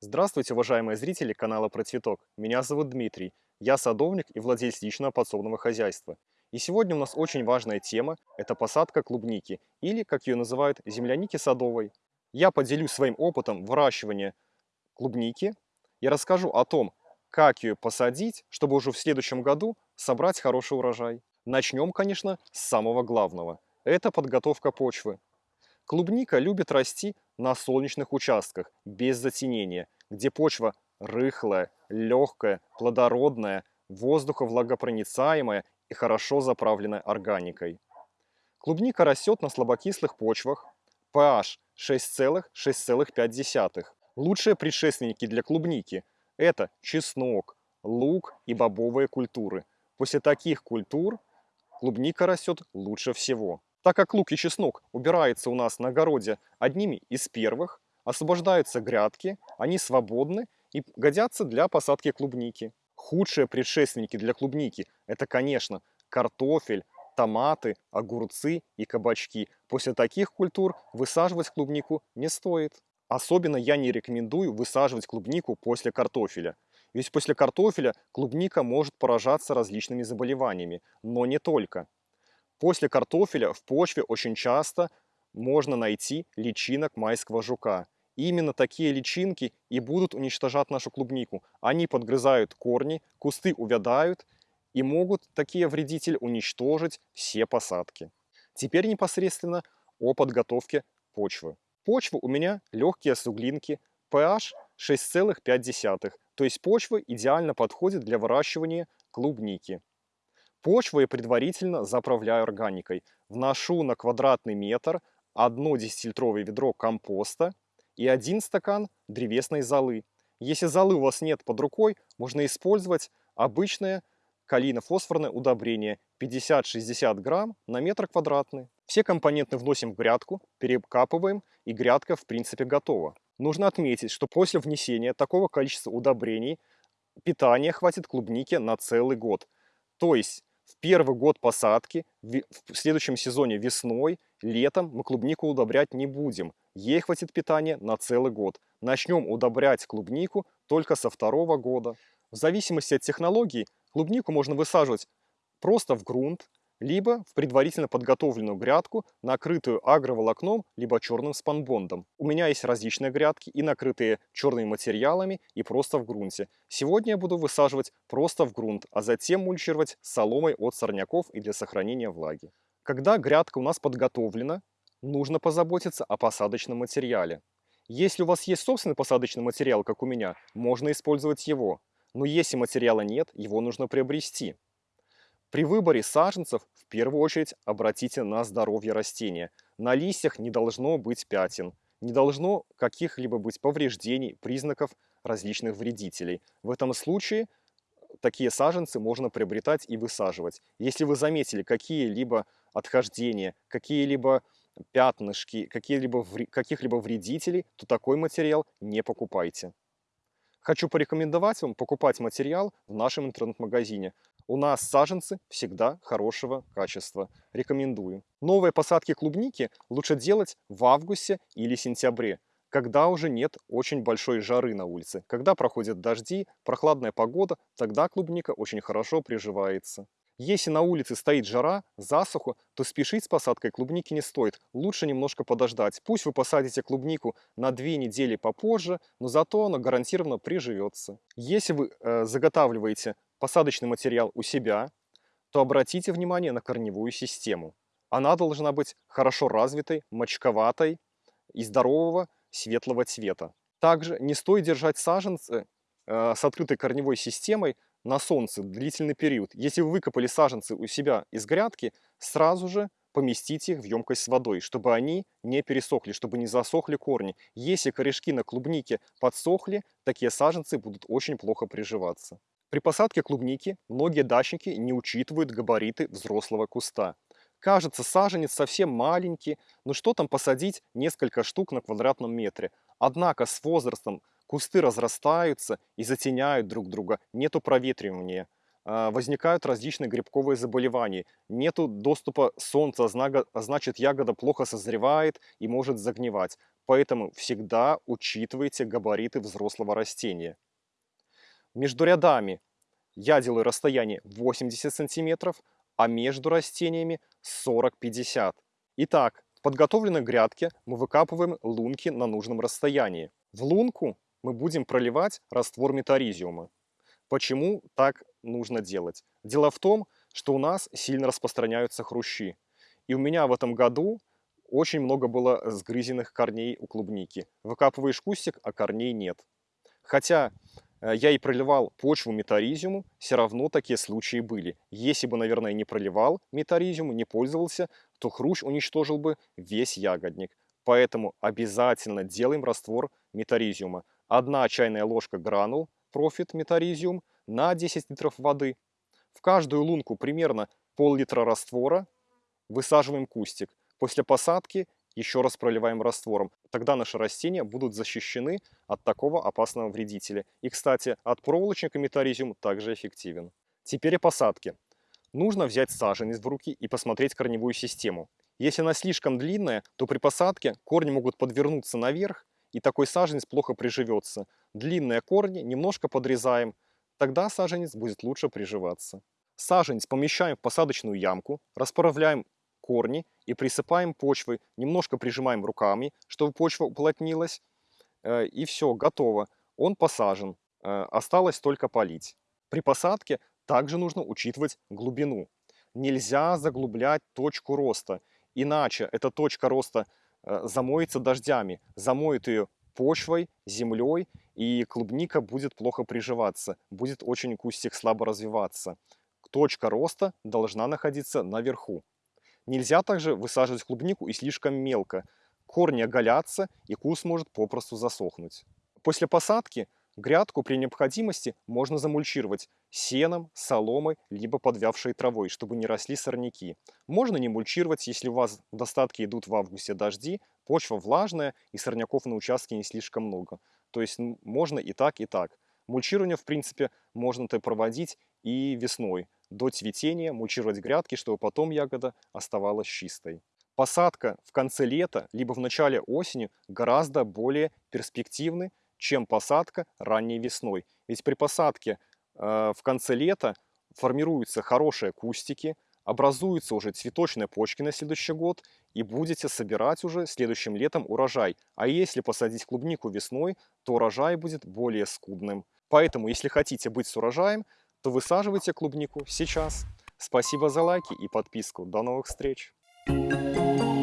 Здравствуйте, уважаемые зрители канала Про Цветок. Меня зовут Дмитрий. Я садовник и владелец личного подсобного хозяйства. И сегодня у нас очень важная тема – это посадка клубники, или, как ее называют, земляники садовой. Я поделюсь своим опытом выращивания клубники и расскажу о том, как ее посадить, чтобы уже в следующем году собрать хороший урожай. Начнем, конечно, с самого главного. Это подготовка почвы. Клубника любит расти на солнечных участках, без затенения, где почва рыхлая, легкая, плодородная, воздуховлагопроницаемая и хорошо заправленная органикой. Клубника растет на слабокислых почвах, pH 6,6,5. Лучшие предшественники для клубники – это чеснок, лук и бобовые культуры. После таких культур клубника растет лучше всего. Так как лук и чеснок убираются у нас на огороде одними из первых, освобождаются грядки, они свободны и годятся для посадки клубники. Худшие предшественники для клубники – это, конечно, картофель, томаты, огурцы и кабачки. После таких культур высаживать клубнику не стоит. Особенно я не рекомендую высаживать клубнику после картофеля. Ведь после картофеля клубника может поражаться различными заболеваниями, но не только. После картофеля в почве очень часто можно найти личинок майского жука. именно такие личинки и будут уничтожать нашу клубнику. Они подгрызают корни, кусты увядают и могут такие вредители уничтожить все посадки. Теперь непосредственно о подготовке почвы. Почва у меня легкие суглинки, pH 6,5, то есть почва идеально подходит для выращивания клубники. Почву я предварительно заправляю органикой. Вношу на квадратный метр одно 10-литровое ведро компоста и один стакан древесной золы. Если золы у вас нет под рукой, можно использовать обычное калийно-фосфорное удобрение 50-60 грамм на метр квадратный. Все компоненты вносим в грядку, перекапываем и грядка в принципе готова. Нужно отметить, что после внесения такого количества удобрений питания хватит клубники на целый год. То есть в первый год посадки, в следующем сезоне весной, летом мы клубнику удобрять не будем. Ей хватит питания на целый год. Начнем удобрять клубнику только со второго года. В зависимости от технологии клубнику можно высаживать просто в грунт, либо в предварительно подготовленную грядку, накрытую агроволокном, либо черным спанбондом. У меня есть различные грядки, и накрытые черными материалами, и просто в грунте. Сегодня я буду высаживать просто в грунт, а затем мульчировать соломой от сорняков и для сохранения влаги. Когда грядка у нас подготовлена, нужно позаботиться о посадочном материале. Если у вас есть собственный посадочный материал, как у меня, можно использовать его. Но если материала нет, его нужно приобрести. При выборе саженцев в первую очередь обратите на здоровье растения. На листьях не должно быть пятен, не должно каких-либо быть повреждений, признаков различных вредителей. В этом случае такие саженцы можно приобретать и высаживать. Если вы заметили какие-либо отхождения, какие-либо пятнышки, какие-либо каких-либо вредителей, то такой материал не покупайте. Хочу порекомендовать вам покупать материал в нашем интернет-магазине. У нас саженцы всегда хорошего качества. Рекомендую. Новые посадки клубники лучше делать в августе или сентябре, когда уже нет очень большой жары на улице. Когда проходят дожди, прохладная погода, тогда клубника очень хорошо приживается. Если на улице стоит жара, засуха, то спешить с посадкой клубники не стоит. Лучше немножко подождать. Пусть вы посадите клубнику на две недели попозже, но зато она гарантированно приживется. Если вы э, заготавливаете посадочный материал у себя, то обратите внимание на корневую систему. Она должна быть хорошо развитой, мочковатой и здорового светлого цвета. Также не стоит держать саженцы э, с открытой корневой системой на солнце длительный период. Если вы выкопали саженцы у себя из грядки, сразу же поместите их в емкость с водой, чтобы они не пересохли, чтобы не засохли корни. Если корешки на клубнике подсохли, такие саженцы будут очень плохо приживаться. При посадке клубники многие дачники не учитывают габариты взрослого куста. Кажется, саженец совсем маленький, но что там посадить несколько штук на квадратном метре. Однако с возрастом кусты разрастаются и затеняют друг друга, нету проветривания, а, возникают различные грибковые заболевания, нету доступа солнца, а значит ягода плохо созревает и может загнивать. поэтому всегда учитывайте габариты взрослого растения. Между рядами я делаю расстояние 80 сантиметров, а между растениями 40-50. Итак, в подготовленной грядке мы выкапываем лунки на нужном расстоянии. В лунку мы будем проливать раствор метаризиума. Почему так нужно делать? Дело в том, что у нас сильно распространяются хрущи. И у меня в этом году очень много было сгрызенных корней у клубники. Выкапываешь кустик, а корней нет. Хотя э, я и проливал почву метаризиуму, все равно такие случаи были. Если бы, наверное, не проливал метаризиум, не пользовался, то хрущ уничтожил бы весь ягодник. Поэтому обязательно делаем раствор метаризиума. Одна чайная ложка гранул профит метаризиум на 10 литров воды. В каждую лунку примерно пол-литра раствора высаживаем кустик. После посадки еще раз проливаем раствором. Тогда наши растения будут защищены от такого опасного вредителя. И, кстати, от проволочника метаризиум также эффективен. Теперь о посадке. Нужно взять саженец в руки и посмотреть корневую систему. Если она слишком длинная, то при посадке корни могут подвернуться наверх, и такой саженец плохо приживется. Длинные корни немножко подрезаем, тогда саженец будет лучше приживаться. Саженец помещаем в посадочную ямку, расправляем корни и присыпаем почвой, немножко прижимаем руками, чтобы почва уплотнилась, э, и все, готово. Он посажен, э, осталось только полить. При посадке также нужно учитывать глубину. Нельзя заглублять точку роста, иначе эта точка роста замоется дождями, замоет ее почвой, землей, и клубника будет плохо приживаться, будет очень кустик слабо развиваться. Точка роста должна находиться наверху. Нельзя также высаживать клубнику и слишком мелко. Корни оголятся, и куст может попросту засохнуть. После посадки грядку при необходимости можно замульчировать сеном, соломой, либо подвявшей травой, чтобы не росли сорняки. Можно не мульчировать, если у вас в достатке идут в августе дожди, почва влажная и сорняков на участке не слишком много. То есть можно и так, и так. Мульчирование, в принципе, можно-то проводить и весной до цветения мульчировать грядки, чтобы потом ягода оставалась чистой. Посадка в конце лета, либо в начале осени гораздо более перспективны, чем посадка ранней весной. Ведь при посадке э, в конце лета формируются хорошие кустики, образуются уже цветочные почки на следующий год, и будете собирать уже следующим летом урожай. А если посадить клубнику весной, то урожай будет более скудным. Поэтому, если хотите быть с урожаем, то высаживайте клубнику сейчас. Спасибо за лайки и подписку. До новых встреч! Thank you.